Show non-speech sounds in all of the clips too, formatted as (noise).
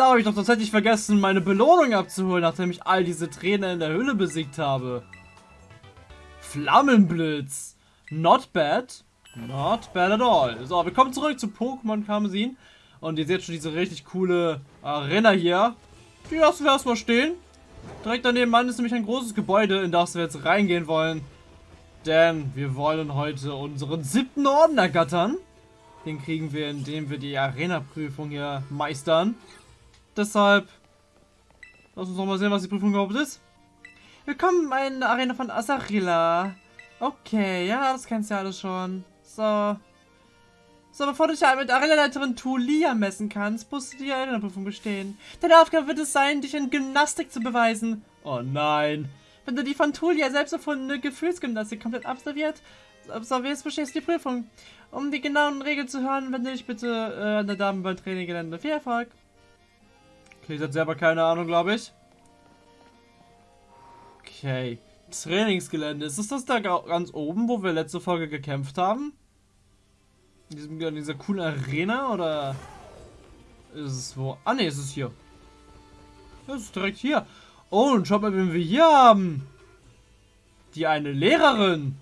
Da habe ich doch tatsächlich vergessen, meine Belohnung abzuholen, nachdem ich all diese Tränen in der Höhle besiegt habe. Flammenblitz. Not bad. Not bad at all. So, wir kommen zurück zu Pokémon Karmesin. Und ihr seht schon diese richtig coole Arena hier. Die lassen wir erstmal stehen. Direkt daneben ist nämlich ein großes Gebäude, in das wir jetzt reingehen wollen. Denn wir wollen heute unseren siebten Orden ergattern. Den kriegen wir, indem wir die Arena-Prüfung hier meistern. Deshalb, lass uns noch mal sehen, was die Prüfung überhaupt ist. Willkommen in der Arena von Asarilla. Okay, ja, das kennst du ja alles schon. So. So, bevor du dich halt mit Arena-Leiterin Tulia messen kannst, musst du die Arena-Prüfung bestehen. Deine Aufgabe wird es sein, dich in Gymnastik zu beweisen. Oh nein. Wenn du die von Tulia selbst erfundene Gefühlsgymnastik komplett absolviert, absolvierst, bestehst du die Prüfung. Um die genauen Regeln zu hören, wende dich bitte äh, an der Dame beim Traininggelände. Viel Erfolg. Ich hat selber keine Ahnung, glaube ich. Okay. Trainingsgelände. Ist das das da ganz oben, wo wir letzte Folge gekämpft haben? In, diesem, in dieser coolen Arena oder ist es wo? Ah ne, ist es hier. Das ist direkt hier. Oh, und schaut mal, wen wir hier haben. Die eine Lehrerin.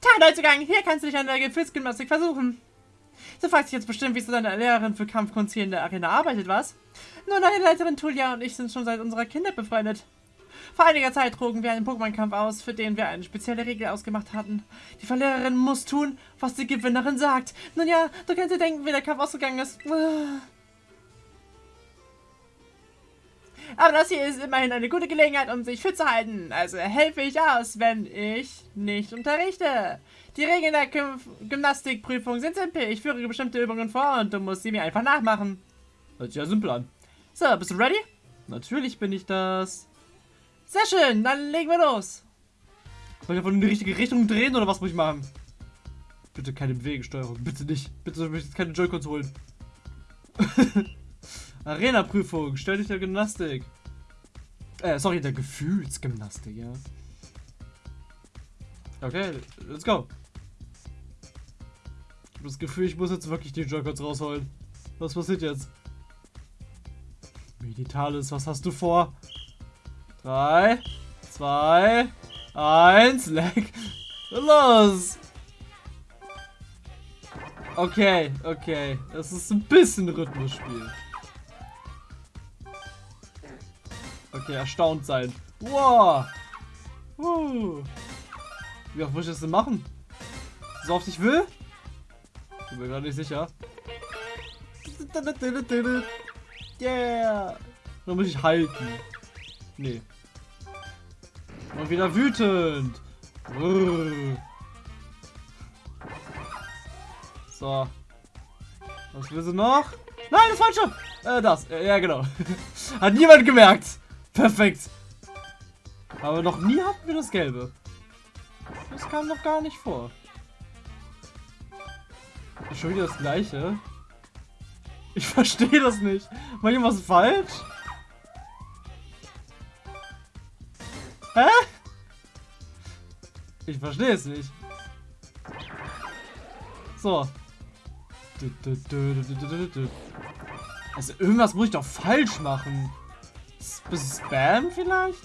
Teilneuzugang, hier kannst du dich an der Gefühlsgymnastik versuchen. Du fragst dich jetzt bestimmt, wieso deine Lehrerin für Kampfkunst hier in der Arena arbeitet, was? Nun, deine Leiterin Tulia und ich sind schon seit unserer Kindheit befreundet. Vor einiger Zeit trugen wir einen Pokémon-Kampf aus, für den wir eine spezielle Regel ausgemacht hatten. Die Verliererin muss tun, was die Gewinnerin sagt. Nun ja, du kannst dir denken, wie der Kampf ausgegangen ist. Aber das hier ist immerhin eine gute Gelegenheit, um sich fit zu halten. Also helfe ich aus, wenn ich nicht unterrichte. Die Regeln der Gym Gymnastikprüfung sind simpel. Ich führe bestimmte Übungen vor und du musst sie mir einfach nachmachen. Hört sich ja simpel an. So, bist du ready? Natürlich bin ich das. Sehr schön, dann legen wir los. Soll ich einfach in die richtige Richtung drehen oder was muss ich machen? Bitte keine Bewegungssteuerung, bitte nicht. Bitte soll ich jetzt keine Joy-Cons holen. (laughs) Arena-Prüfung, stell dich der Gymnastik. Äh, sorry, der Gefühlsgymnastik, ja. Okay, let's go. Habe das Gefühl, ich muss jetzt wirklich die Joy-Cons rausholen. Was passiert jetzt? Meditalis, was hast du vor? 3, 2, 1, leck. Los! Okay, okay. Das ist ein bisschen Rhythmusspiel. Okay, erstaunt sein. Wow! Uh. Wie oft muss ich das denn machen? So oft ich will? Ich bin mir gerade nicht sicher. Yeah! Dann muss ich halten. Nee. Und wieder wütend. So. Was will sie noch? Nein, das falsche! Äh, das. Äh, ja, genau. (laughs) Hat niemand gemerkt. Perfekt. Aber noch nie hatten wir das Gelbe. Das kam noch gar nicht vor. Ist schon wieder das gleiche. Ich (laughs) verstehe das nicht. Mach ich was falsch? Hä? Ich verstehe es nicht. So. Also irgendwas muss ich doch falsch machen. Bis Spam vielleicht?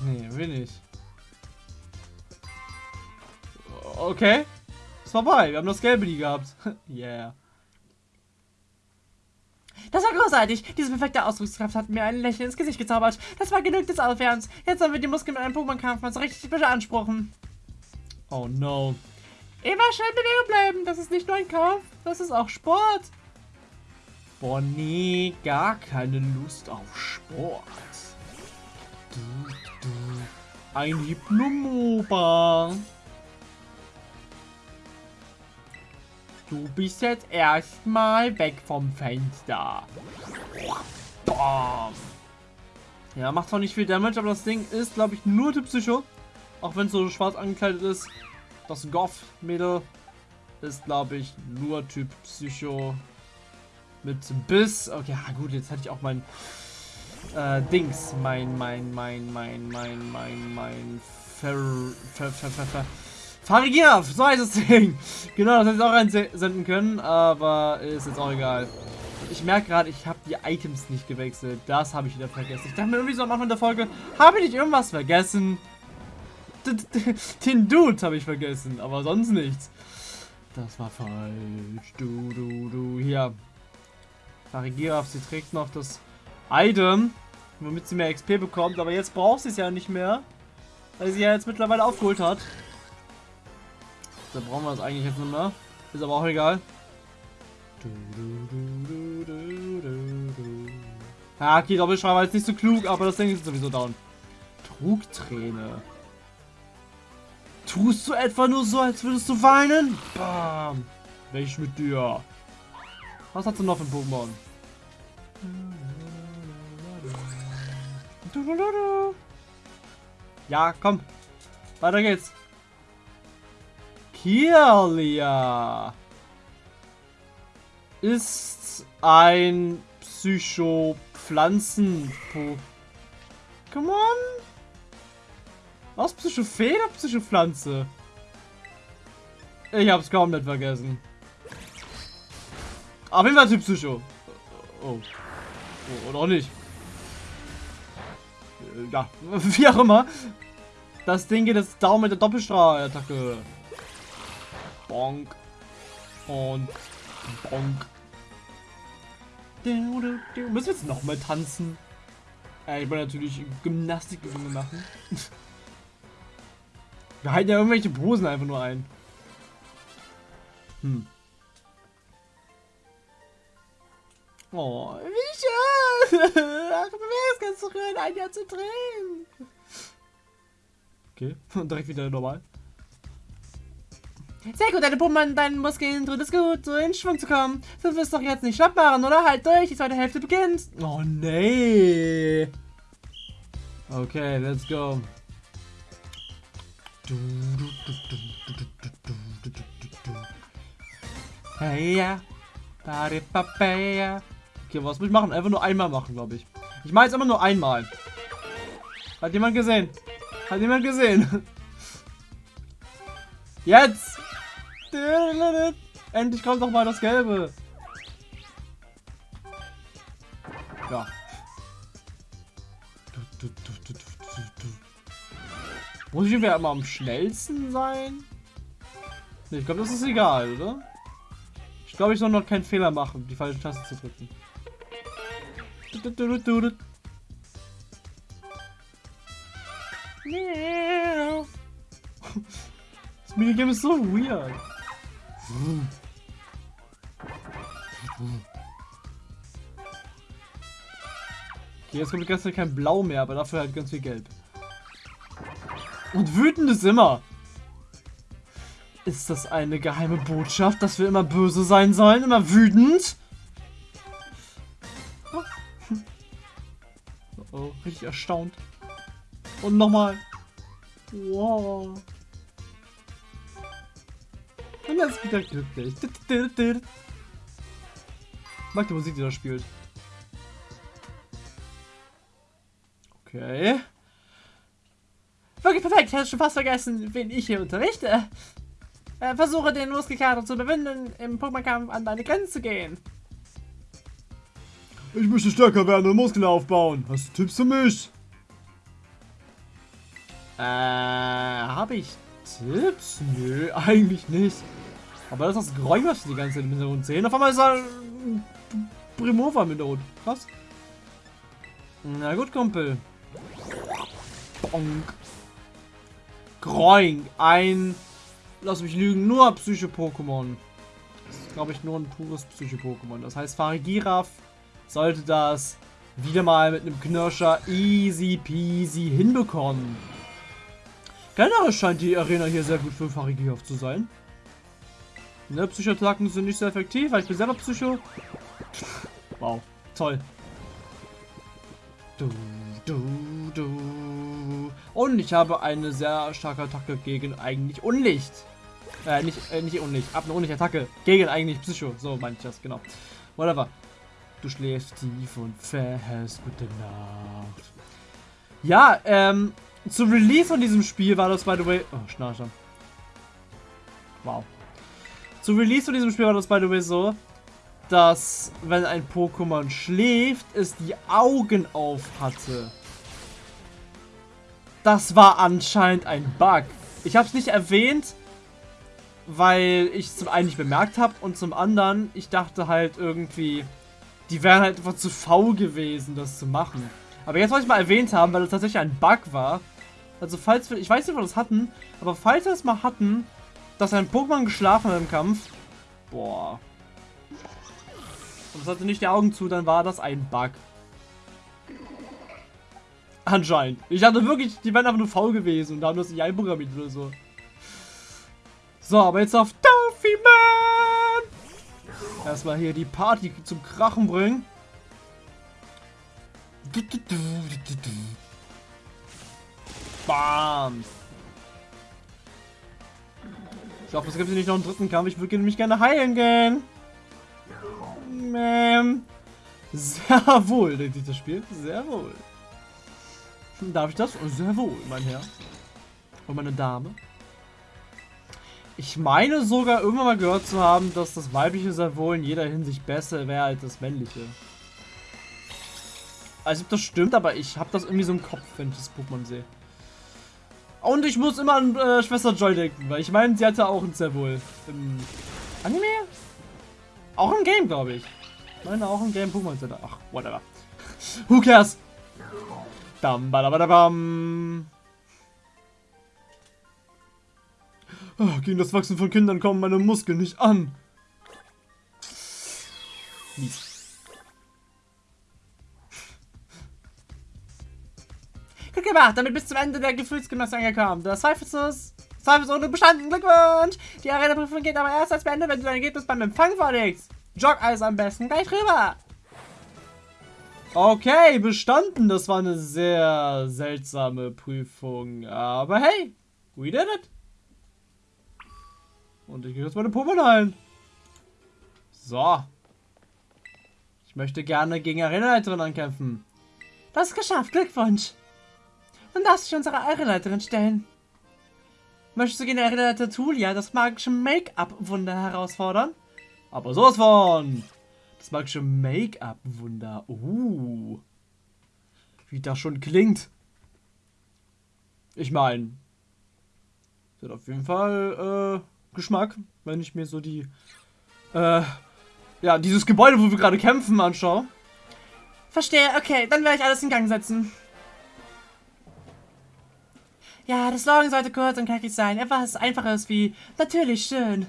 Nee, will nicht. Okay. Vorbei. Wir haben das Gelbe nie gehabt. (laughs) yeah. Das war großartig. Diese perfekte Ausdruckskraft hat mir ein Lächeln ins Gesicht gezaubert. Das war genug des Aufwärms. Jetzt sollen wir die Muskeln mit einem Pokémon-Kampf mal so richtig beanspruchen. Oh no. Immer schnell in Bewegung bleiben. Das ist nicht nur ein Kampf, das ist auch Sport. Boah, nee, gar keine Lust auf Sport. Du, du. Ein Hypnomoba. Du bist jetzt erstmal weg vom Fenster. Bam. Ja, macht zwar nicht viel Damage, aber das Ding ist, glaube ich, nur Typ Psycho. Auch wenn es so schwarz angekleidet ist. Das Goth-Mädel ist, glaube ich, nur Typ Psycho. Mit Biss. Okay, ja, gut, jetzt hatte ich auch mein äh, Dings. Mein, mein, mein, mein, mein, mein, mein Fer, Fer, Fer, Fer, Fer Farigiraf, so heißt das Ding. Genau, das hätte ich auch reinsenden können, aber ist jetzt auch egal. Ich merke gerade, ich habe die Items nicht gewechselt. Das habe ich wieder vergessen. Ich dachte mir irgendwie so am Anfang der Folge, habe ich nicht irgendwas vergessen? Den Dude habe ich vergessen, aber sonst nichts. Das war falsch. Du, du, du. Hier. Farigiraf, sie trägt noch das Item, womit sie mehr XP bekommt. Aber jetzt braucht sie es ja nicht mehr. Weil sie ja jetzt mittlerweile aufgeholt hat. Da brauchen wir es eigentlich jetzt nicht mehr. Ist aber auch egal. Ja, okay, Doppelschreiber ist nicht so klug, aber das Ding ist sowieso down. Trugträne. Tust du etwa nur so, als würdest du weinen? Bam. Welch mit dir? Was hast du noch für Pokémon? Ja, komm. Weiter geht's. Kirlia ist ein Psycho-Pflanzen-Pokémon? Was? Psycho-Fee oder Psycho-Pflanze? Ich hab's kaum nicht vergessen. Auf jeden Fall Typ Psycho. Oh. oh. Oder auch nicht. Äh, ja, (laughs) wie auch immer. Das Ding geht jetzt down mit der Doppelstrahlattacke. Bonk. Und bonk. Müssen wir jetzt nochmal tanzen? Äh, ich wollte natürlich Gymnastikübungen machen. (laughs) wir halten ja irgendwelche Posen einfach nur ein. Hm. Oh, wie schön! (laughs) Ach, du wärst ganz so schön, ein Jahr zu drehen. Okay, und (laughs) direkt wieder normal. Sehr gut, deine Pumpen an deinen Muskeln tut es gut, so in Schwung zu kommen. Du wirst doch jetzt nicht schlapp machen, oder? Halt durch, die zweite Hälfte beginnt. Oh, nee. Okay, let's go. Hey, ja. Okay, was muss ich machen? Einfach nur einmal machen, glaube ich. Ich mache jetzt immer nur einmal. Hat jemand gesehen? Hat jemand gesehen? Jetzt! Endlich kommt doch mal das Gelbe. Ja. Muss ich immer am schnellsten sein? Nee, ich glaube, das ist egal, oder? Ich glaube, ich soll noch keinen Fehler machen, die falsche Taste zu drücken. (laughs) Das Minigame ist so weird. Okay, jetzt kommt ganz kein Blau mehr, aber dafür halt ganz viel Gelb. Und wütend ist immer. Ist das eine geheime Botschaft, dass wir immer böse sein sollen? Immer wütend? Oh, oh richtig erstaunt. Und nochmal. Wow. Er ist wieder glücklich. Mag die Musik, die da spielt. Okay. Wirklich perfekt, ich hatte schon fast vergessen, wen ich hier unterrichte. Äh, versuche den Muskelkater zu überwinden, im Pokémon-Kampf an deine Grenzen zu gehen. Ich möchte stärker werden und Muskeln aufbauen. Hast du Tipps für mich? Äh, habe ich Tipps? Nö, (laughs) eigentlich nicht. Aber das ist das Geräusch, was die ganze Zeit im Hintergrund sehen. Auf einmal ist da ein Primova im Hintergrund. Krass. Na gut, Kumpel. Bonk. Groing. Ein, lass mich lügen, nur Psycho-Pokémon. Das ist, glaube ich, nur ein pures Psycho-Pokémon. Das heißt, Farigiraf sollte das wieder mal mit einem Knirscher easy peasy hinbekommen. Generell scheint die Arena hier sehr gut für Farigiraf zu sein. Ne, Psychoattacken sind nicht so effektiv, weil ich bin selber Psycho. (laughs) Wow, toll. Du, du, du. Und ich habe eine sehr starke Attacke gegen eigentlich Unlicht. Äh, nicht, äh, nicht Unlicht. Ab eine Unlicht-Attacke. Gegen eigentlich Psycho. So meine ich das, genau. Whatever. Du schläfst tief und fest. Gute Nacht. Ja, ähm, zum Release von diesem Spiel war das, by the way... Oh, Schnarcher. Wow. Zu Release von diesem Spiel war das, by the way, so, dass, wenn ein Pokémon schläft, es die Augen auf hatte. Das war anscheinend ein Bug. Ich habe es nicht erwähnt, weil ich zum einen nicht bemerkt habe und zum anderen, ich dachte halt irgendwie, die wären halt einfach zu faul gewesen, das zu machen. Aber jetzt wollte ich mal erwähnt haben, weil es tatsächlich ein Bug war. Also falls wir, ich weiß nicht, ob wir das hatten, aber falls wir es mal hatten, dass ein Pokémon geschlafen hat im Kampf, boah. Und es hatte nicht die Augen zu, dann war das ein Bug. Anscheinend. Ich dachte wirklich, die wären einfach nur faul gewesen und da haben das nicht einprogrammiert oder so. So, aber jetzt auf Duffy Man! Erstmal hier die Party zum Krachen bringen. Bam! Ich hoffe, es gibt nicht noch einen dritten Kampf. Ich würde nämlich gerne heilen gehen. Ähm, sehr wohl, denkt sich das Spiel. Sehr wohl. Darf ich das? Sehr wohl, mein Herr. Und meine Dame. Ich meine sogar irgendwann mal gehört zu haben, dass das weibliche sehr wohl in jeder Hinsicht besser wäre als das männliche. Also ob das stimmt, aber ich habe das irgendwie so im Kopf, wenn ich das Pokémon sehe. Und ich muss immer an äh, Schwester Joy denken, weil ich meine, sie hatte auch ein sehr wohl im Anime? Auch im Game, glaube ich. Ich meine auch im Game Pokémon Center. Ach, whatever. (laughs) Who cares? Dam, badabadabam. Oh, gegen das Wachsen von Kindern kommen meine Muskeln nicht an. Mies. Gemacht, damit bis zum Ende der Gefühlsgymnastik angekommen. Das zweifellos, zweifelsohne bestanden. Glückwunsch! Die Arena-Prüfung geht aber erst als Ende, wenn du dein Ergebnis beim Empfang vorlegst. Jog also am besten gleich rüber. Okay, bestanden. Das war eine sehr seltsame Prüfung. Aber hey, we did it. Und ich gehe jetzt meine Pummel ein. So. Ich möchte gerne gegen Arenaleiterin ankämpfen. Das ist geschafft. Glückwunsch. Dann darfst du dich unsere Arenaleiterin stellen. Möchtest du gegen Arenaleiter Tulia das magische Make-up-Wunder herausfordern? Aber sowas von. Das magische Make-up-Wunder. Uh. Wie das schon klingt. Ich meine, wird auf jeden Fall äh, Geschmack, wenn ich mir so die, äh, ja, dieses Gebäude, wo wir gerade kämpfen, anschaue. Verstehe, okay, dann werde ich alles in Gang setzen. Ja, das Slogan sollte kurz und knackig sein. Etwas Einfaches wie natürlich schön.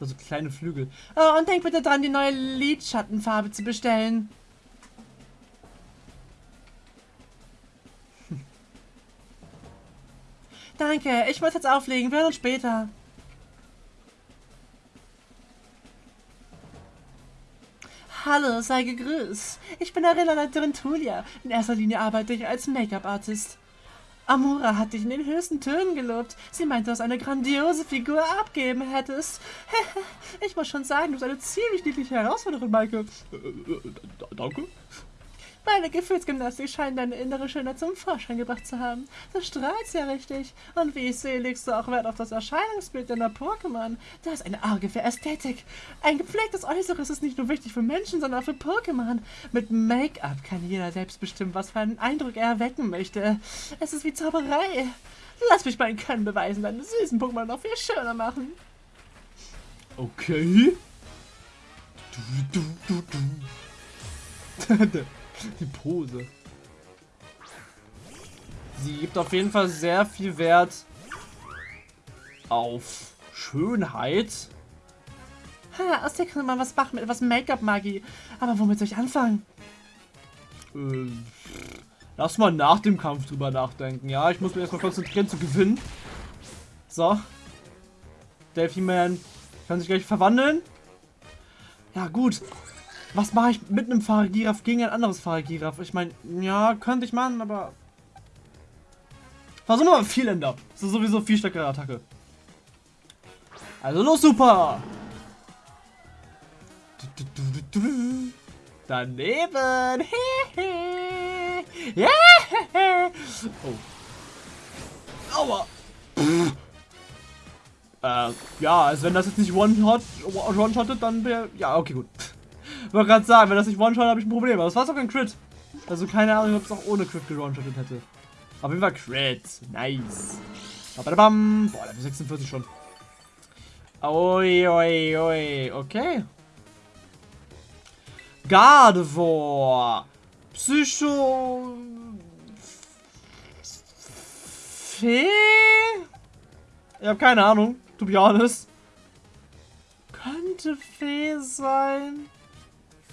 Also kleine Flügel. Oh, und denk bitte dran, die neue Lidschattenfarbe zu bestellen. (laughs) Danke, ich muss jetzt auflegen. Wir hören uns später. Hallo, sei gegrüßt. Ich bin Arena-Leiterin Tulia. In erster Linie arbeite ich als Make-up-Artist. Amura hat dich in den höchsten Tönen gelobt. Sie meinte, dass eine grandiose Figur abgeben hättest. (laughs) ich muss schon sagen, du bist eine ziemlich niedliche Herausforderung, Maike. Äh, äh, danke. Meine Gefühlsgymnastik scheint deine innere Schönheit zum Vorschein gebracht zu haben. Du strahlst ja richtig. Und wie ich sehe, legst du auch Wert auf das Erscheinungsbild deiner Pokémon. Du hast eine Auge für Ästhetik. Ein gepflegtes Äußeres ist nicht nur wichtig für Menschen, sondern auch für Pokémon. Mit Make-up kann jeder selbst bestimmen, was für einen Eindruck er erwecken möchte. Es ist wie Zauberei. Lass mich meinen Können beweisen, deine süßen Pokémon noch viel schöner machen. Okay. Du, du, du, du. (laughs) (laughs) Die Pose. Sie gibt auf jeden Fall sehr viel Wert auf Schönheit. Ha, aus der kann man was machen mit etwas Make-up-Magie. Aber womit soll ich anfangen? Äh, lass mal nach dem Kampf drüber nachdenken. Ja, ich muss mich erstmal konzentrieren zu gewinnen. So. Delphi Man kann sich gleich verwandeln. Ja, gut. Was mache ich mit einem Fahrergiraf gegen ein anderes Fahrergiraf? Ich meine, ja, könnte ich machen, aber... Versuchen wir mal Vieländer. Das ist sowieso viel stärkere Attacke. Also los, super! Daneben! (laughs) oh. Aua! Äh, ja, also wenn das jetzt nicht One-Shot, One-Shottet, dann wäre, ja, okay, gut. Wollte gerade sagen, wenn das nicht One-Shot, habe ich ein Problem. Aber das war sogar ein Crit. Also keine Ahnung, ob es auch ohne Crit gewone-shottet hätte. Auf jeden Fall Crit. Nice. Bam. Boah, Level 46 schon. Oi, oi, oi. Okay. Gardevoir. Psycho... Fee? Ich habe keine Ahnung, to be honest. Könnte Fee sein.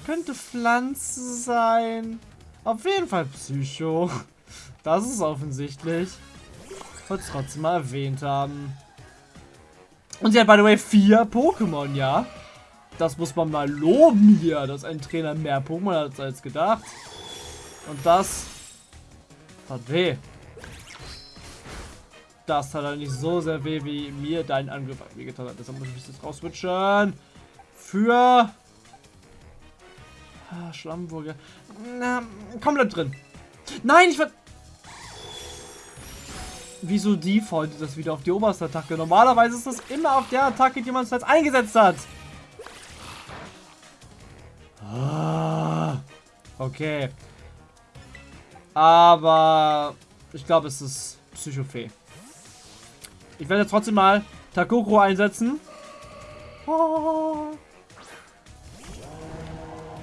Könnte Pflanze sein. Auf jeden Fall Psycho. Das ist offensichtlich. Wollte trotzdem mal erwähnt haben. Und sie hat, by the way, vier Pokémon, ja. Das muss man mal loben hier, dass ein Trainer mehr Pokémon hat als gedacht. Und das hat weh. Das hat halt nicht so sehr weh, wie mir dein Angriff wehgetan hat. Deshalb muss ich das rauswitschen. Für... Ah, Schlammburger. Na, komplett drin. Nein, ich war... Wieso default das wieder auf die oberste Attacke? Normalerweise ist das immer auf der Attacke, die man zuletzt eingesetzt hat. Ah, okay. Aber ich glaube, es ist Psychofee. Ich werde trotzdem mal Takoko einsetzen.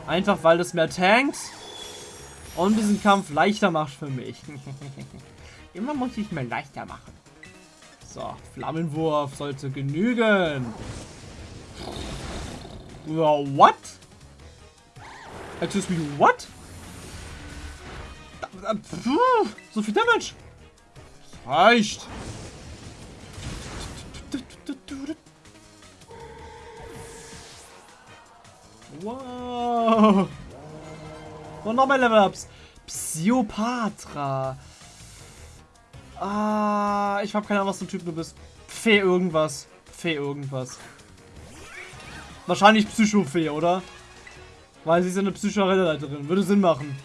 Einfach weil es mehr tankt und diesen Kampf leichter macht für mich. (laughs) Immer muss ich mir leichter machen. So, Flammenwurf sollte genügen. What? Excuse me, what? So viel Damage. Reicht. Wow. Und noch mehr Level-Ups. Psyopatra. Ah, ich habe keine Ahnung, was für ein Typ du bist. Fee irgendwas. Fee irgendwas. Wahrscheinlich Psychofee, oder? Weil sie ist eine Psycho-Leiterin. Würde Sinn machen.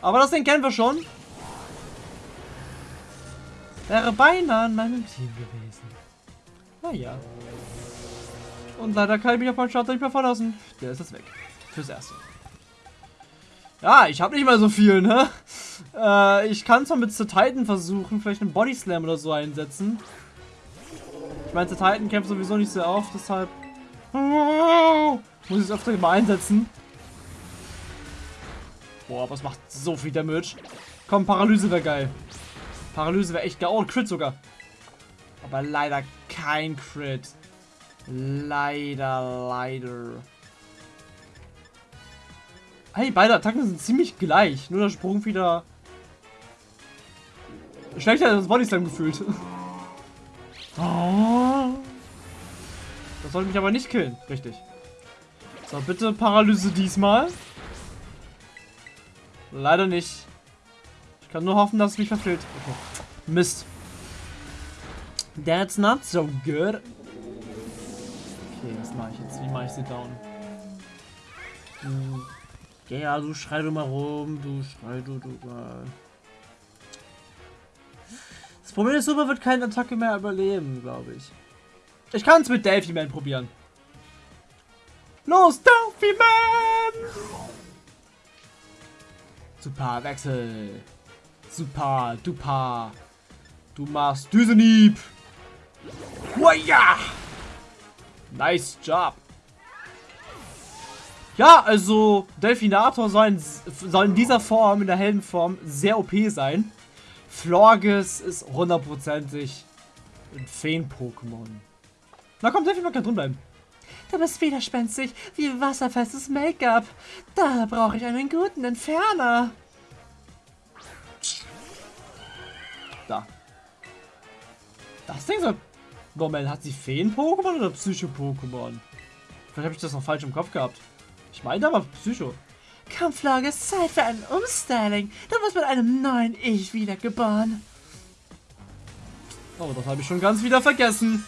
Aber das Ding kennen wir schon. Wäre beinahe in meinem Team gewesen. Naja. Und leider kann ich mich auf meinen Starter nicht mehr verlassen. Der ist jetzt weg. Fürs Erste. Ja, ich habe nicht mal so viel, ne? (laughs) Äh, ich kann zwar mit The Titan versuchen, vielleicht einen Body Slam oder so einsetzen. Ich meine, The Titan kämpft sowieso nicht sehr oft, deshalb muss ich es öfter mal einsetzen. Boah, was macht so viel Damage? Komm, Paralyse wäre geil. Paralyse wäre echt geil. Oh, Crit sogar. Aber leider kein Crit. Leider, leider. Hey, beide Attacken sind ziemlich gleich. Nur der Sprung wieder... Schlechter als das Body Slam gefühlt. Oh. (laughs) Das sollte mich aber nicht killen. Richtig. So, bitte Paralyse diesmal. Leider nicht. Ich kann nur hoffen, dass es mich verfehlt. Okay. Mist. That's not so good. Okay, was mache ich jetzt? Wie mache ich sie down? Hm. Ja, ja, du schrei du mal rum, du schrei du, du mal. Das Problem ist, Super wird keine Attacke mehr überleben, glaube ich. Ich kann es mit Delphi Man probieren. Los, Delphi Man! Super, Wechsel. Super, duper. Du machst Düsenhieb. Ja! Nice Job. Ja, also Delfinator soll in, soll in dieser Form, in der Heldenform, sehr OP sein. Florges ist hundertprozentig ein Feen-Pokémon. Na komm, Delfinator kann drin bleiben. Du bist widerspenstig wie wasserfestes Make-up. Da brauche ich einen guten Entferner. Da. Das Ding soll... Moment, hat sie Feen-Pokémon oder Psycho-Pokémon? Vielleicht habe ich das noch falsch im Kopf gehabt. Ich meine aber Psycho. Kampflage ist Zeit für ein Umstyling. Du wirst mit einem neuen Ich wiedergeboren. Oh, das habe ich schon ganz wieder vergessen.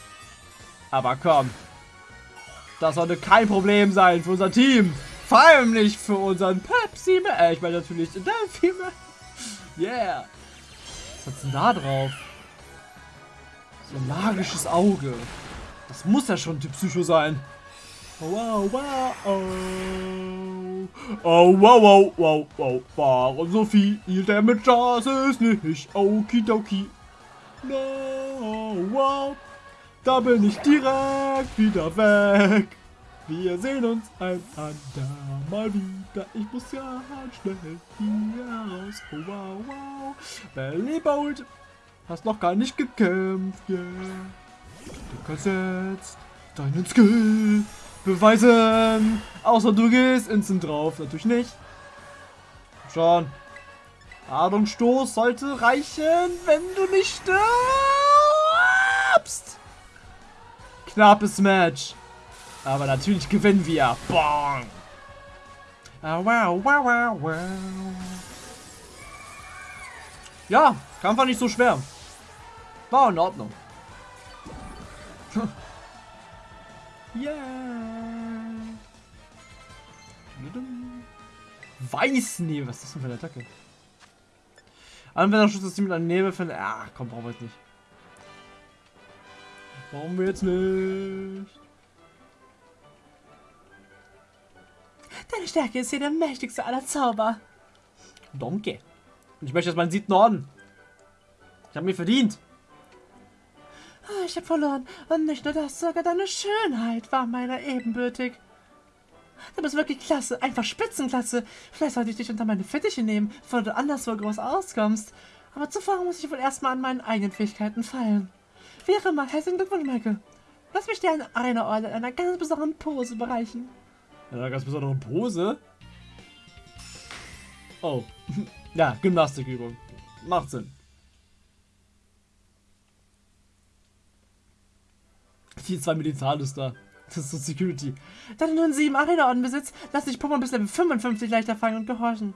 Aber komm. Das sollte kein Problem sein für unser Team. Vor allem nicht für unseren Pepsi. Äh, ich meine natürlich Delphi. (laughs) Yeah. Was hat's denn da drauf? So ein magisches Auge. Das muss ja schon die Psycho sein. Wow, wow, oh. Oh, wow, wow, wow, wow. Warum so viel Damage? Das ist nicht okidoki. No, wow. Da bin ich direkt wieder weg. Wir sehen uns ein andermal wieder. Ich muss ja schnell hier raus. Oh, wow, wow. Belly Bolt. Hast noch gar nicht gekämpft, yeah. Du kannst jetzt deinen Skill beweisen. Außer du gehst instant drauf. Natürlich nicht. Schon. Ladungsstoß sollte reichen, wenn du nicht stirbst. Knappes Match. Aber natürlich gewinnen wir. Bong. Ah, wow, wow, wow, wow. Ja, Kampf war nicht so schwer. War in Ordnung. (laughs) yeah. Weißnebel, was ist das denn für eine Attacke? Anwenderschutz ist die mit einem Nebel für... Ach komm, brauchen wir jetzt nicht. Brauchen wir jetzt nicht. Deine Stärke ist hier der mächtigste aller Zauber. Danke. Und ich möchte jetzt meinen siebten Orden. Ich habe mir verdient. Ah, ich habe verloren. Und nicht nur das, sogar deine Schönheit war meiner ebenbürtig. Du bist wirklich klasse, einfach Spitzenklasse. Vielleicht sollte ich dich unter meine Fittiche nehmen, bevor du anderswo groß auskommst. Aber zuvor muss ich wohl erstmal an meinen eigenen Fähigkeiten fallen. Wäre mal, herzlichen Glückwunsch, Michael. Lass mich dir eine Arena-Orden in einer ganz besonderen Pose bereichen. In einer ganz besonderen Pose? Oh. (laughs) ja, Gymnastikübung. Macht Sinn. Die zwei Militarlister. Das ist so Security. Da du nun sieben Arena-Orden besitzt, lass dich Pokémon bis Level 55 leichter fangen und gehorchen.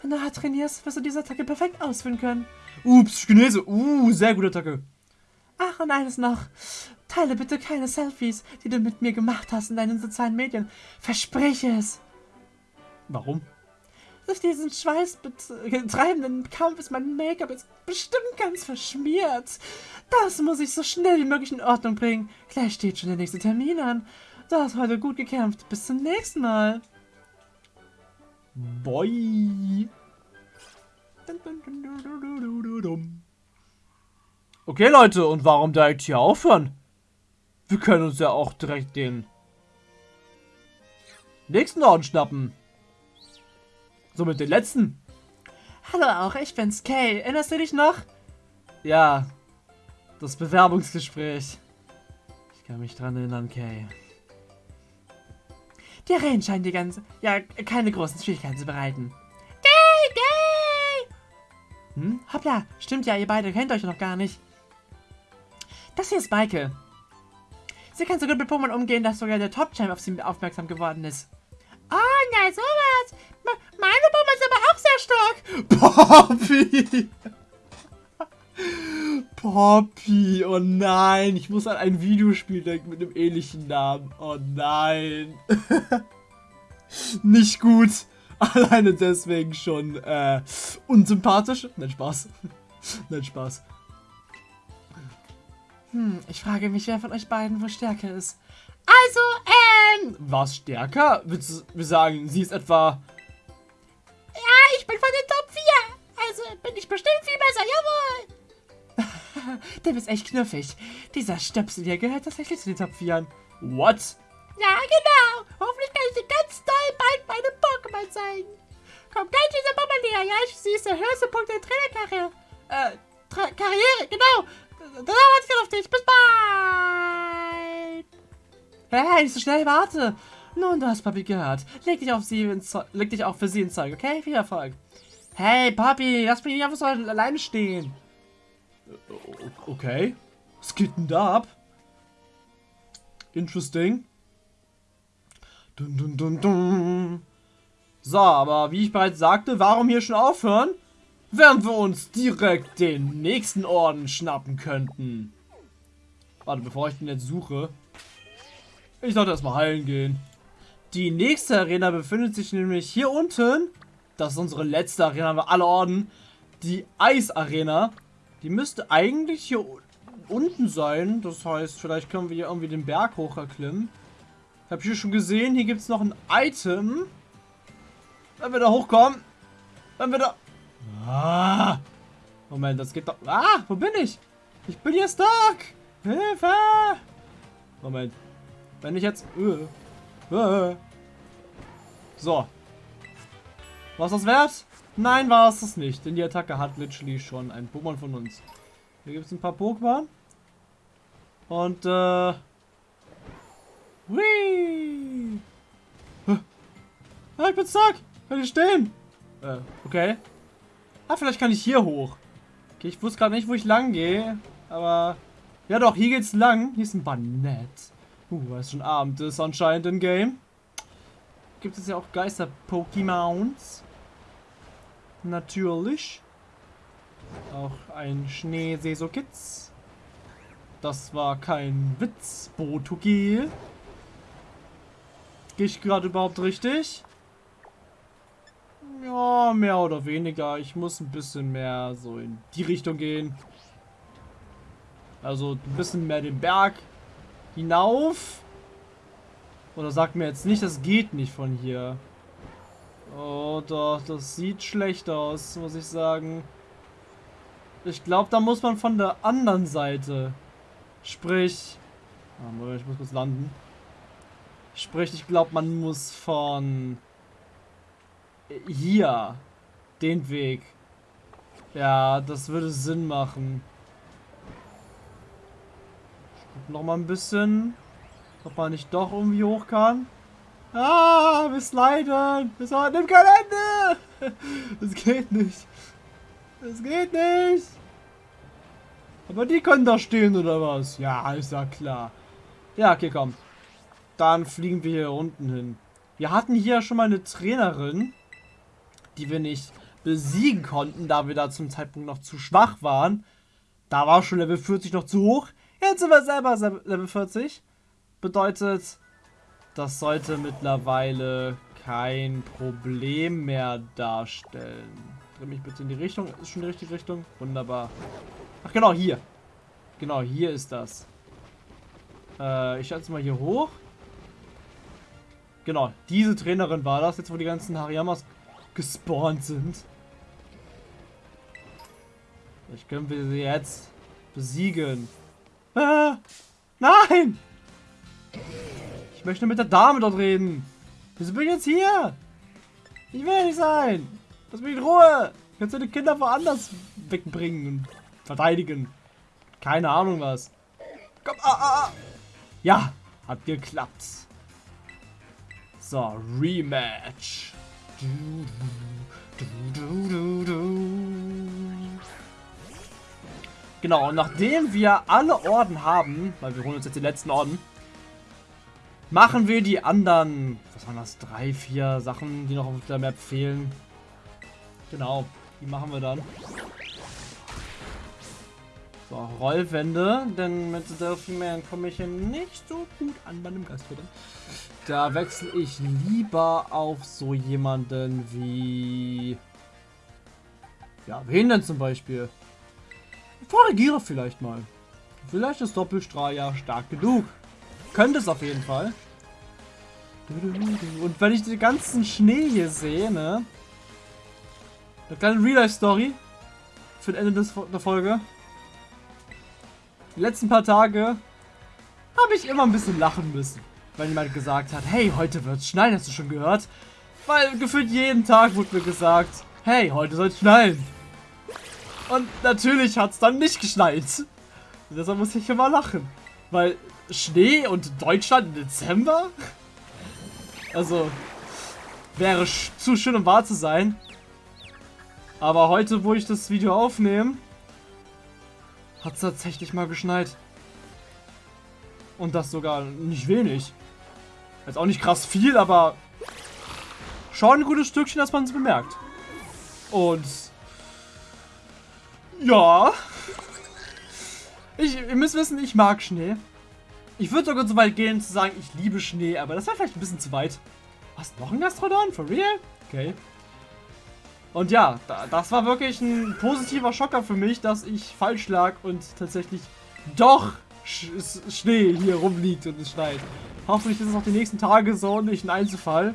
Wenn du hart trainierst, wirst du diese Attacke perfekt ausführen können. Ups, Chinese. Uh, sehr gute Attacke. Ach, und eines noch. Teile bitte keine Selfies, die du mit mir gemacht hast in deinen sozialen Medien. Verspreche es. Warum? Durch diesen schweißtreibenden Kampf ist mein Make-up jetzt bestimmt ganz verschmiert. Das muss ich so schnell wie möglich in Ordnung bringen. Gleich steht schon der nächste Termin an. Du hast heute gut gekämpft. Bis zum nächsten Mal. Boy. Okay, Leute, und warum direkt hier aufhören? Wir können uns ja auch direkt den nächsten Orden schnappen. Somit den letzten. Hallo auch, ich bin's, Kay. Erinnerst du dich noch? Ja, das Bewerbungsgespräch. Ich kann mich dran erinnern, Kay. Die Arenen scheinen dir ganz, ja, keine großen Schwierigkeiten zu bereiten. Gay, gay! Hm? Hoppla, stimmt ja, ihr beide kennt euch noch gar nicht. Das hier ist Michael. Sie kann so gut mit Pokémon umgehen, dass sogar der Top-Champ auf sie aufmerksam geworden ist. Oh, na sowas. Poppy! Poppy, oh nein. Ich muss an ein Videospiel denken mit einem ähnlichen Namen. Oh nein. (laughs) Nicht gut. Alleine deswegen schon äh, unsympathisch. Nein, Spaß. (laughs) Nein, Spaß. Hm, ich frage mich, wer von euch beiden wohl stärker ist. Also, ähm... Was stärker? Willst du sagen, sie ist etwa... Ich bin von den Top 4. Also bin ich bestimmt viel besser, jawohl. (laughs) Der bist echt knuffig. Dieser Stöpsel hier gehört tatsächlich zu den Top 4. What? Ja, genau. Hoffentlich kann ich dir ganz doll bald meine Pokémon zeigen. Komm gleich dieser Pokémon näher, ja? Ich sehe der höchste Punkt der Trainerkarriere. Äh, Tra Karriere, genau. Da viel auf dich. Bis bald. Hey, nicht so schnell, warte. Nun, du hast Papi gehört. Leg dich, auf sie leg dich auch für sie ins Zeug, okay? Viel Erfolg. Hey, Papi, lass mich nicht einfach so alleine stehen. Okay. Was geht denn da ab? Interesting. Dun, dun, dun, dun. So, aber wie ich bereits sagte, warum hier schon aufhören? Während wir uns direkt den nächsten Orden schnappen könnten. Warte, bevor ich den jetzt suche. Ich sollte erstmal heilen gehen. Die nächste Arena befindet sich nämlich hier unten. Das ist unsere letzte Arena, haben wir alle Orden. Die Eisarena. Die müsste eigentlich hier unten sein. Das heißt, vielleicht können wir hier irgendwie den Berg hoch erklimmen. Ich habe hier schon gesehen, hier gibt es noch ein Item. Wenn wir da hochkommen. Wenn wir da... Ah. Moment, das geht doch... Ah, wo bin ich? Ich bin hier stuck. Hilfe. Moment. Wenn ich jetzt... Äh. So. Was das wert? Nein, war es das nicht. Denn die Attacke hat literally schon ein Pokémon von uns. Hier gibt es ein paar Pokémon. Und, äh... Whee! Ah, ich bin stuck! Kann ich stehen? Äh, okay. Ah, vielleicht kann ich hier hoch. Okay, ich wusste gerade nicht, wo ich lang gehe. Aber... Ja doch, hier geht's lang. Hier ist ein Banett. Uh, weil es schon Abend ist anscheinend im Game. Gibt es ja auch Geister-Pokémons. Natürlich. Auch ein Schneesesokitz. Das war kein Witz, Botugi. Gehe ich gerade überhaupt richtig? Ja, mehr oder weniger. Ich muss ein bisschen mehr so in die Richtung gehen. Also ein bisschen mehr den Berg hinauf. Oder sagt mir jetzt nicht, das geht nicht von hier. Oh doch, das sieht schlecht aus, muss ich sagen. Ich glaube, da muss man von der anderen Seite. Sprich... Oh, ich muss kurz landen. Sprich, ich glaube, man muss von... Hier. Den Weg. Ja, das würde Sinn machen. Guck noch mal ein bisschen. Ob man nicht doch irgendwie hoch kann. Ah, wir sliden. Wir sollten im Kalender. (laughs) Das geht nicht. Das geht nicht. Aber die können da stehen, oder was? Ja, ist ja klar. Ja, okay, komm. Dann fliegen wir hier unten hin. Wir hatten hier schon mal eine Trainerin, die wir nicht besiegen konnten, da wir da zum Zeitpunkt noch zu schwach waren. Da war schon Level 40 noch zu hoch. Jetzt sind wir selber Level 40. Bedeutet, das sollte mittlerweile kein Problem mehr darstellen. Dreh mich bitte in die Richtung. Ist schon die richtige Richtung? Wunderbar. Ach genau, hier. Genau, hier ist das. Äh, ich schätze mal hier hoch. Genau, diese Trainerin war das, jetzt wo die ganzen Hariyamas gespawnt sind. Ich können wir sie jetzt besiegen. Ah, nein! Ich möchte mit der Dame dort reden. Wieso bin ich jetzt hier? Ich will nicht sein. Lass mich in Ruhe. Kannst du die Kinder woanders wegbringen und verteidigen. Keine Ahnung was. Komm, ah, ah, ah. Ja, hat geklappt. So, Rematch. Genau, und nachdem wir alle Orden haben, weil wir holen uns jetzt die letzten Orden, machen wir die anderen, was waren das, drei, vier Sachen, die noch auf der Map fehlen. Genau, die machen wir dann. So, Rollwände, denn mit Delphi-Man komme ich hier nicht so gut an bei einem Gastwirt. Da wechsle ich lieber auf so jemanden wie... Ja, wen denn zum Beispiel? Korrigiere vielleicht mal. Vielleicht ist Doppelstrahl ja stark genug. Könnte es auf jeden Fall. Und wenn ich den ganzen Schnee hier sehe, ne? Eine kleine Real-Life-Story für das Ende des, der Folge. Die letzten paar Tage habe ich immer ein bisschen lachen müssen. Wenn jemand gesagt hat, hey, heute wird es schneien, hast du schon gehört? Weil gefühlt jeden Tag wurde mir gesagt, hey, heute soll es schneien. Und natürlich hat es dann nicht geschneit. Und deshalb muss ich immer lachen. Weil Schnee und Deutschland im Dezember? Also, wäre zu schön, um wahr zu sein. Aber heute, wo ich das Video aufnehme, hat es tatsächlich mal geschneit. Und das sogar nicht wenig. Jetzt auch nicht krass viel, aber schon ein gutes Stückchen, dass man es bemerkt. Und ja. Ich, ihr müsst wissen, ich mag Schnee. Ich würde sogar so weit gehen zu sagen, ich liebe Schnee, aber das wäre vielleicht ein bisschen zu weit. Was, noch ein Gastrodon? For real? Okay. Und ja, da, das war wirklich ein positiver Schocker für mich, dass ich falsch lag und tatsächlich doch Sch Schnee hier rumliegt und es schneit. Hoffentlich ist es auch die nächsten Tage so und nicht ein Einzelfall.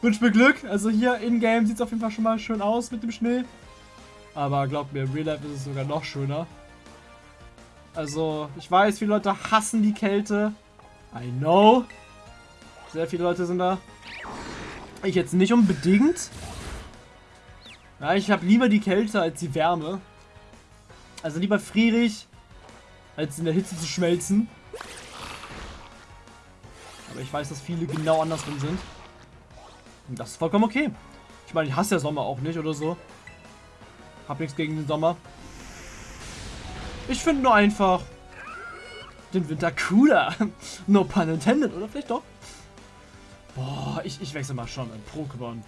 Wünsch mir Glück. Also hier in-game sieht es auf jeden Fall schon mal schön aus mit dem Schnee. Aber glaubt mir, im Real Life ist es sogar noch schöner. Also, ich weiß, viele Leute hassen die Kälte. I know. Sehr viele Leute sind da. Ich jetzt nicht unbedingt. Ja, ich habe lieber die Kälte als die Wärme. Also lieber frierig, als in der Hitze zu schmelzen. Aber ich weiß, dass viele genau andersrum sind. Und das ist vollkommen okay. Ich meine, ich hasse ja Sommer auch nicht oder so. Hab nichts gegen den Sommer. Ich finde nur einfach den Winter cooler. (laughs) no pun intended, oder vielleicht doch? Boah, ich, ich wechsle mal schon in Pokémon.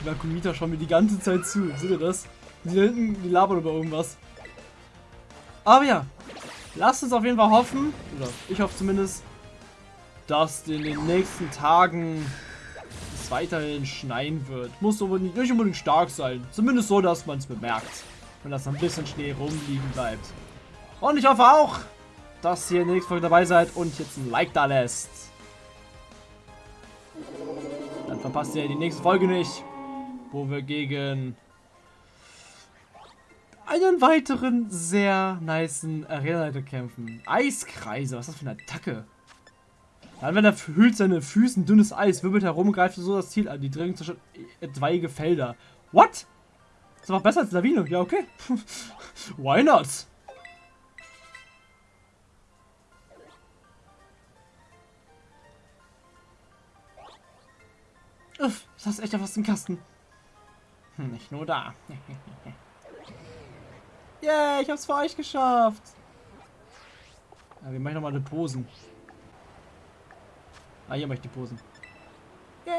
Die Nakumita schauen mir die ganze Zeit zu. Seht ihr das? Die hinten, die labern über irgendwas. Aber ja, lasst uns auf jeden Fall hoffen, oder ich hoffe zumindest, dass in den nächsten Tagen weiterhin schneien wird. Muss aber nicht, unbedingt stark sein. Zumindest so, dass man es bemerkt. Und dass ein bisschen Schnee rumliegen bleibt. Und ich hoffe auch, dass ihr in der nächsten Folge dabei seid und jetzt ein Like da lässt. Dann verpasst ihr die nächste Folge nicht, wo wir gegen einen weiteren sehr niceen Arena-Leiter kämpfen. Eiskreise, was ist das für eine Attacke? Dann, wenn er hüllt seine Füße in dünnes Eis, wirbelt herum, greift so das Ziel an. Die dringend zerstört etwaige Felder. What? Das war besser als Lawine. Ja, okay. (laughs) Why not? Uff, das ist echt fast im Kasten. Hm, nicht nur da. (laughs) Yeah, ich hab's für euch geschafft. Ja, wir machen nochmal eine Posen. Ah, hier mache ich die Posen. Yay.